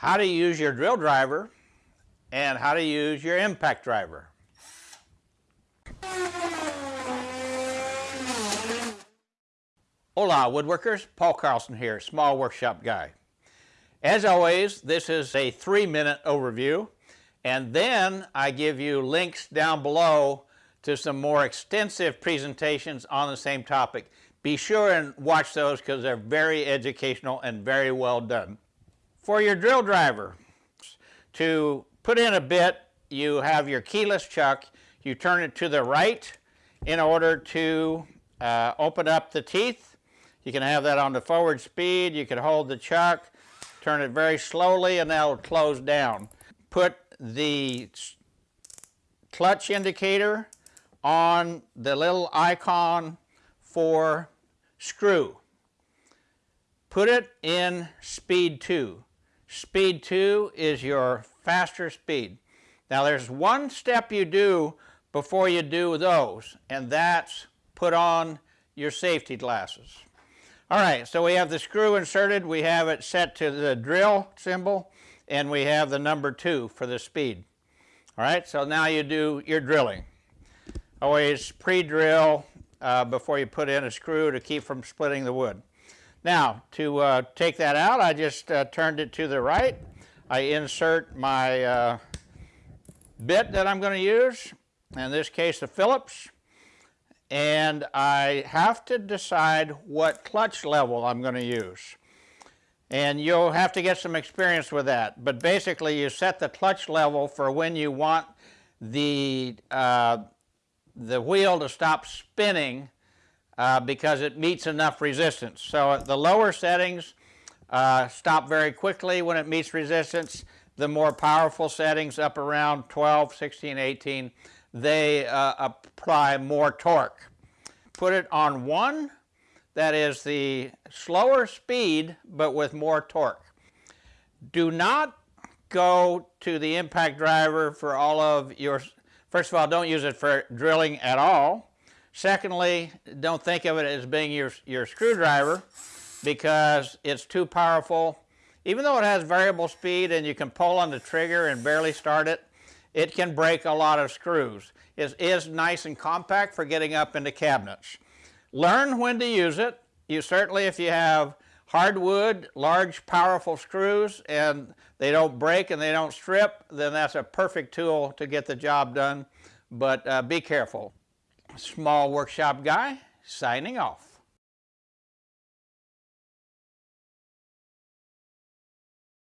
how to use your drill driver and how to use your impact driver. Hola woodworkers, Paul Carlson here, small workshop guy. As always, this is a three minute overview and then I give you links down below to some more extensive presentations on the same topic. Be sure and watch those because they're very educational and very well done. For your drill driver, to put in a bit, you have your keyless chuck. You turn it to the right in order to uh, open up the teeth. You can have that on the forward speed. You can hold the chuck, turn it very slowly, and that'll close down. Put the clutch indicator on the little icon for screw. Put it in speed 2. Speed 2 is your faster speed. Now there's one step you do before you do those, and that's put on your safety glasses. All right, so we have the screw inserted, we have it set to the drill symbol, and we have the number 2 for the speed. All right, so now you do your drilling. Always pre-drill uh, before you put in a screw to keep from splitting the wood. Now, to uh, take that out, I just uh, turned it to the right. I insert my uh, bit that I'm going to use, in this case the Phillips, and I have to decide what clutch level I'm going to use. And you'll have to get some experience with that. But basically, you set the clutch level for when you want the, uh, the wheel to stop spinning uh, because it meets enough resistance. So the lower settings uh, stop very quickly when it meets resistance. The more powerful settings up around 12, 16, 18, they uh, apply more torque. Put it on one, that is the slower speed but with more torque. Do not go to the impact driver for all of your, first of all don't use it for drilling at all Secondly, don't think of it as being your, your screwdriver because it's too powerful. Even though it has variable speed and you can pull on the trigger and barely start it, it can break a lot of screws. It is nice and compact for getting up into cabinets. Learn when to use it. You certainly, if you have hardwood, large, powerful screws and they don't break and they don't strip, then that's a perfect tool to get the job done. But uh, be careful. Small Workshop Guy, signing off.